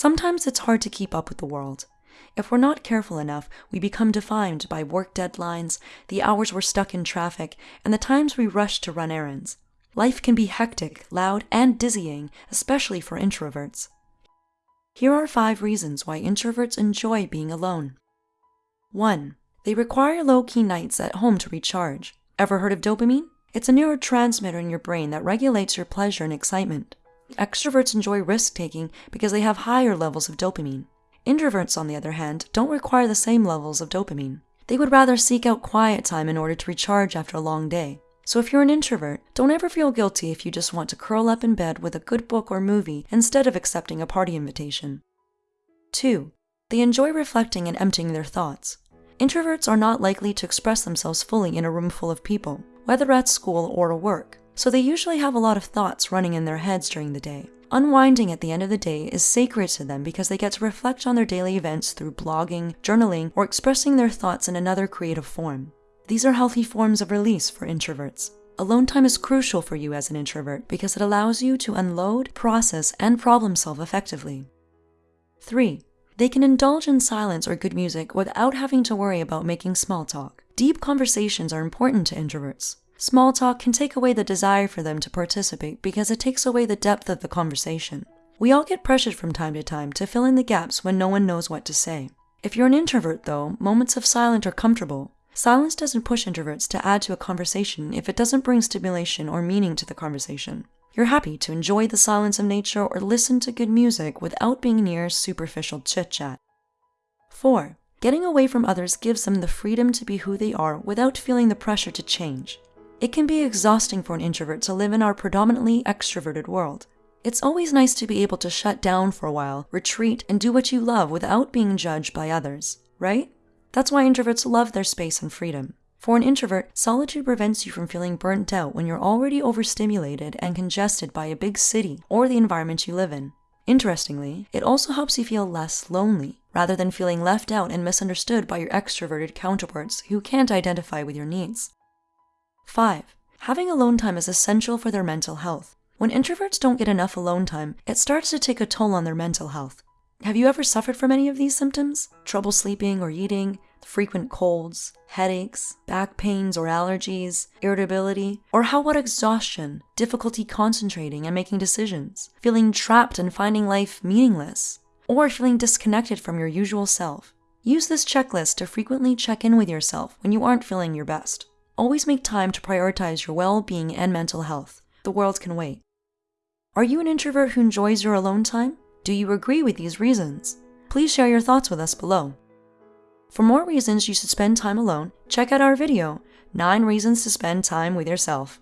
Sometimes it's hard to keep up with the world. If we're not careful enough, we become defined by work deadlines, the hours we're stuck in traffic, and the times we rush to run errands. Life can be hectic, loud, and dizzying, especially for introverts. Here are five reasons why introverts enjoy being alone. 1. They require low key nights at home to recharge. Ever heard of dopamine? It's a neurotransmitter in your brain that regulates your pleasure and excitement. Extroverts enjoy risk taking because they have higher levels of dopamine. Introverts, on the other hand, don't require the same levels of dopamine. They would rather seek out quiet time in order to recharge after a long day. So if you're an introvert, don't ever feel guilty if you just want to curl up in bed with a good book or movie instead of accepting a party invitation. 2. They enjoy reflecting and emptying their thoughts. Introverts are not likely to express themselves fully in a room full of people, whether at school or at work, so they usually have a lot of thoughts running in their heads during the day. Unwinding at the end of the day is sacred to them because they get to reflect on their daily events through blogging, journaling, or expressing their thoughts in another creative form. These are healthy forms of release for introverts. Alone time is crucial for you as an introvert because it allows you to unload, process, and problem solve effectively. 3. They can indulge in silence or good music without having to worry about making small talk. Deep conversations are important to introverts. Small talk can take away the desire for them to participate because it takes away the depth of the conversation. We all get pressured from time to time to fill in the gaps when no one knows what to say. If you're an introvert, though, moments of silence are comfortable. Silence doesn't push introverts to add to a conversation if it doesn't bring stimulation or meaning to the conversation. You're happy to enjoy the silence of nature or listen to good music without being near superficial chit chat. 4. Getting away from others gives them the freedom to be who they are without feeling the pressure to change. It can be exhausting for an introvert to live in our predominantly extroverted world. It's always nice to be able to shut down for a while, retreat, and do what you love without being judged by others, right? That's why introverts love their space and freedom. For an introvert, solitude prevents you from feeling burnt out when you're already overstimulated and congested by a big city or the environment you live in. Interestingly, it also helps you feel less lonely, rather than feeling left out and misunderstood by your extroverted counterparts who can't identify with your needs. 5. Having alone time is essential for their mental health. When introverts don't get enough alone time, it starts to take a toll on their mental health. Have you ever suffered from any of these symptoms? Trouble sleeping or eating, frequent colds, headaches, back pains or allergies, irritability, or how about exhaustion, difficulty concentrating and making decisions, feeling trapped and finding life meaningless, or feeling disconnected from your usual self? Use this checklist to frequently check in with yourself when you aren't feeling your best. Always make time to prioritize your well being and mental health. The world can wait. Are you an introvert who enjoys your alone time? Do you agree with these reasons? Please share your thoughts with us below. For more reasons you should spend time alone, check out our video, 9 Reasons to Spend Time with Yourself.